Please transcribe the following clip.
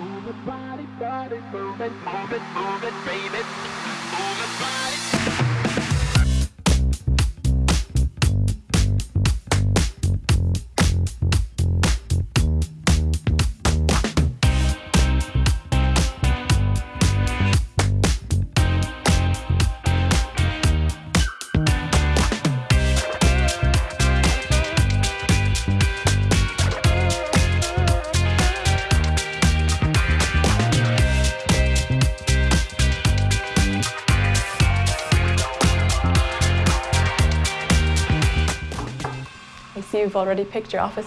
Move it, body, body, move it, move it, move it, baby. I see you've already picked your office.